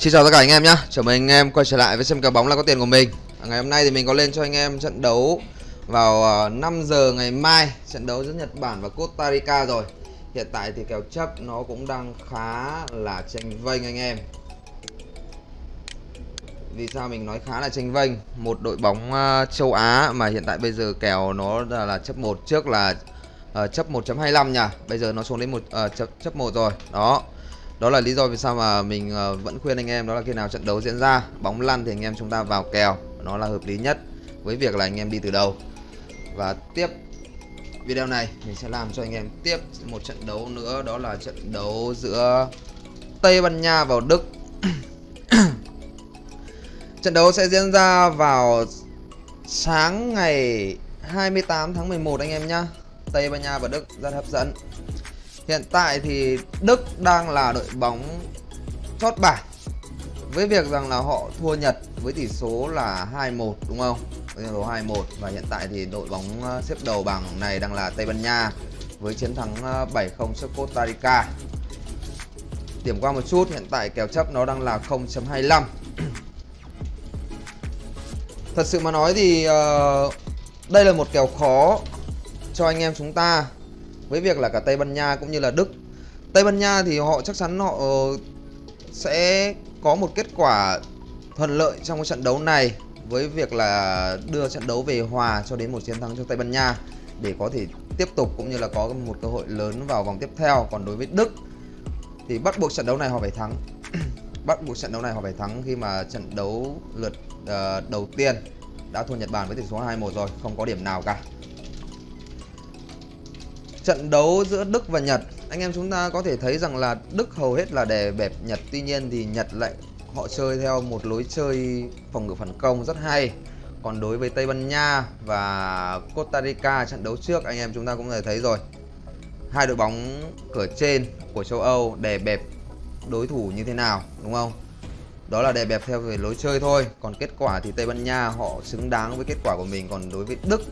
Xin chào tất cả anh em nhé, chào mừng anh em quay trở lại với xem kèo bóng là có tiền của mình. À, ngày hôm nay thì mình có lên cho anh em trận đấu vào à, 5 giờ ngày mai. Trận đấu giữa Nhật Bản và Costa Rica rồi. Hiện tại thì kèo chấp nó cũng đang khá là tranh vênh anh em. Vì sao mình nói khá là tranh vênh? Một đội bóng à, châu Á mà hiện tại bây giờ kèo nó là, chấp 1 Trước là uh, chấp 1.25 nhỉ, Bây giờ nó xuống đến một uh, chấp, chấp 1 rồi. Đó đó là lý do vì sao mà mình ờ, vẫn khuyên anh em đó là khi nào trận đấu diễn ra, bóng lăn thì anh em chúng ta vào kèo. Nó là hợp lý nhất với việc là anh em đi từ đầu. Và tiếp video này, mình sẽ làm cho anh em tiếp một trận đấu nữa. Đó là trận đấu giữa Tây Ban Nha vào Đức. Trận đấu sẽ diễn ra vào sáng ngày 28 tháng 11 anh em nhá. Tây Ban Nha và Đức rất hấp dẫn. Hiện tại thì Đức đang là đội bóng chót bảng với việc rằng là họ thua Nhật với tỷ số là 2-1 đúng không? Với tỷ số 2-1 và hiện tại thì đội bóng ờ, xếp đầu bảng này đang là Tây Ban Nha với chiến thắng ờ, 7-0 trước Costa Rica. Điểm qua một chút, hiện tại kèo chấp nó đang là 0.25. Thật sự mà nói thì uh, đây là một kèo khó cho anh em chúng ta với việc là cả Tây Ban Nha cũng như là Đức. Tây Ban Nha thì họ chắc chắn họ sẽ có một kết quả thuận lợi trong cái trận đấu này với việc là đưa trận đấu về hòa cho đến một chiến thắng cho Tây Ban Nha để có thể tiếp tục cũng như là có một cơ hội lớn vào vòng tiếp theo. Còn đối với Đức thì bắt buộc trận đấu này họ phải thắng. Bắt buộc trận đấu này họ phải thắng khi mà trận đấu lượt uh, đầu tiên đã thua Nhật Bản với tỷ số 2-1 rồi không có điểm nào cả trận đấu giữa Đức và Nhật. Anh em chúng ta có thể thấy rằng là Đức hầu hết là đè bẹp Nhật. Tuy nhiên thì Nhật lại, họ chơi theo một lối chơi phòng ngự phản công rất hay. Còn đối với Tây Ban Nha và Costa Rica trận đấu trước, anh em chúng ta cũng thể thấy rồi. Hai đội bóng cửa trên của châu Âu đè bẹp đối thủ như thế nào, đúng không? Đó là đè bẹp theo về lối chơi thôi. Còn kết quả thì Tây Ban Nha họ xứng đáng với kết quả của mình. Còn đối với Đức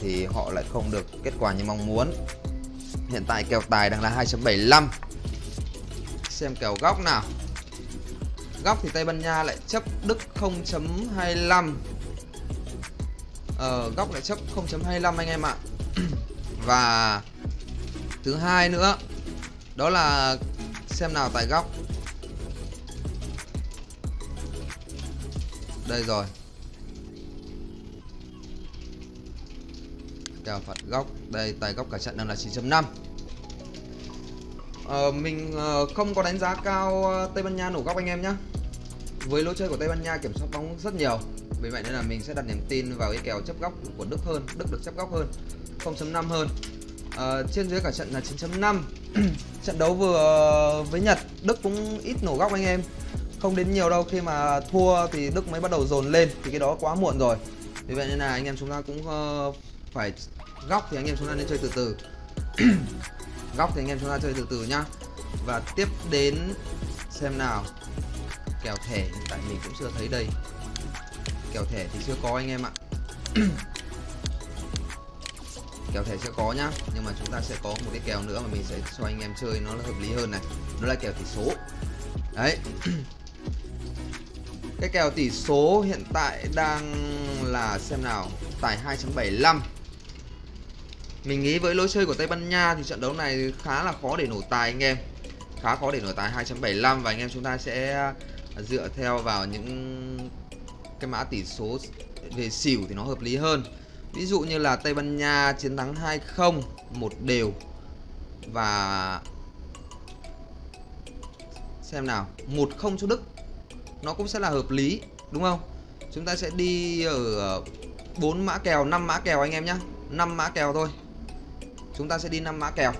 thì họ lại không được kết quả như mong muốn. Hiện tại kèo tài đang là 2.75 Xem kèo góc nào. Góc thì Tây Ban Nha lại chấp Đức 0.25 Ờ, góc lại chấp 0.25 anh em ạ. Và thứ hai nữa Đó là xem nào tại góc. Đây rồi. Kèo phạt góc. Đây tài góc cả trận đang là 9.5 ờ, mình ờ, không có đánh giá cao ờ, Tây Ban Nha nổ góc anh em nhé với lối chơi của Tây Ban Nha kiểm soát bóng rất nhiều. Vì vậy nên là mình sẽ đặt niềm tin vào cái kèo chấp góc của Đức hơn Đức được chấp góc hơn 0.5 hơn. Uh, trên dưới cả trận là 9.5 trận đấu vừa với Nhật Đức cũng ít nổ góc anh em. Không đến nhiều đâu khi mà thua thì Đức mới bắt đầu dồn lên thì cái đó quá muộn rồi. Vì vậy nên là anh em chúng ta cũng uh, phải góc thì anh em chúng ta nên chơi từ từ. Góc thì anh em chúng ta chơi từ từ nhá. Và tiếp đến xem nào. Kèo thẻ hiện tại mình cũng chưa thấy đây. Kèo thẻ thì chưa có anh em ạ. Kèo thẻ chưa có nhá. Nhưng mà chúng ta sẽ có một cái kèo nữa mà mình sẽ cho anh em chơi, nó là hợp lý hơn này. Đó là kèo tỷ số. Đấy. Cái kèo tỷ số hiện tại đang là xem nào. Tài 2.75 mình nghĩ với lối chơi của Tây Ban Nha thì trận đấu này khá là khó để nổ tài anh em. Khá khó để nổ tài 2.75 và anh em chúng ta sẽ à, dựa theo vào những cái mã tỷ số về xỉu thì nó hợp lý hơn. Ví dụ như là Tây Ban Nha chiến thắng 2-0 một đều. Và xem nào 1-0 cho Đức. Nó cũng sẽ là hợp lý, đúng không? Chúng ta sẽ đi ở 4 mã kèo 5 mã kèo anh em nhé 5 mã kèo thôi chúng ta sẽ đi 5 mã kèo.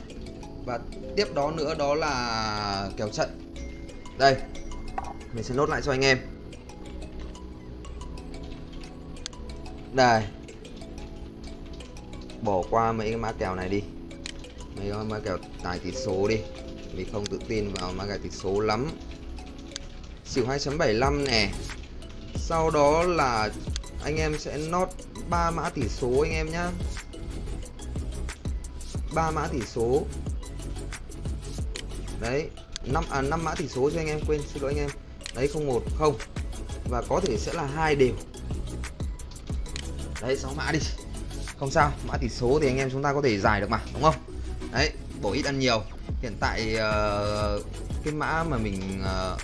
Và tiếp đó nữa đó là kèo trận. Đây, mình sẽ nốt lại cho anh em. Đây. Bỏ qua mấy cái mã kèo này đi. Mấy cái mã kèo tài tỷ số đi. Mình không tự tin vào mã kèo tỷ số lắm. Xỉu 2.75 nè. Sau đó là anh em sẽ nốt ba mã tỷ số anh em nhá ba mã tỷ số. Đấy năm à năm mã tỷ số cho anh em quên xin lỗi anh em. Đấy không một không. Và có thể sẽ là hai đều. Đấy 6 mã đi. Không sao mã tỷ số thì anh em chúng ta có thể giải được mà đúng không? Đấy bổ ít ăn nhiều. Hiện tại uh, cái mã mà mình uh,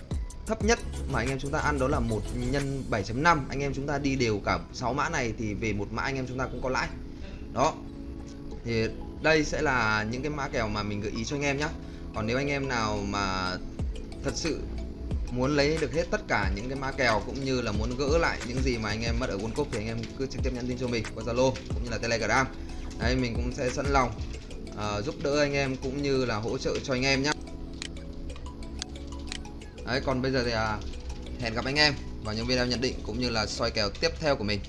thấp nhất mà anh em chúng ta ăn đó là một nhân 7.5 anh em chúng ta đi đều cả 6 mã này thì về một mã anh em chúng ta cũng có lãi. Đó. Thì đây sẽ là những cái mã kèo mà mình gợi ý cho anh em nhé còn nếu anh em nào mà thật sự muốn lấy được hết tất cả những cái mã kèo cũng như là muốn gỡ lại những gì mà anh em mất ở World Cup thì anh em cứ trực tiếp nhắn tin cho mình qua Zalo cũng như là Telegram. Đấy mình cũng sẽ sẵn lòng uh, giúp đỡ anh em cũng như là hỗ trợ cho anh em nhé đấy còn bây giờ thì uh, hẹn gặp anh em vào những video nhận định cũng như là soi kèo tiếp theo của mình.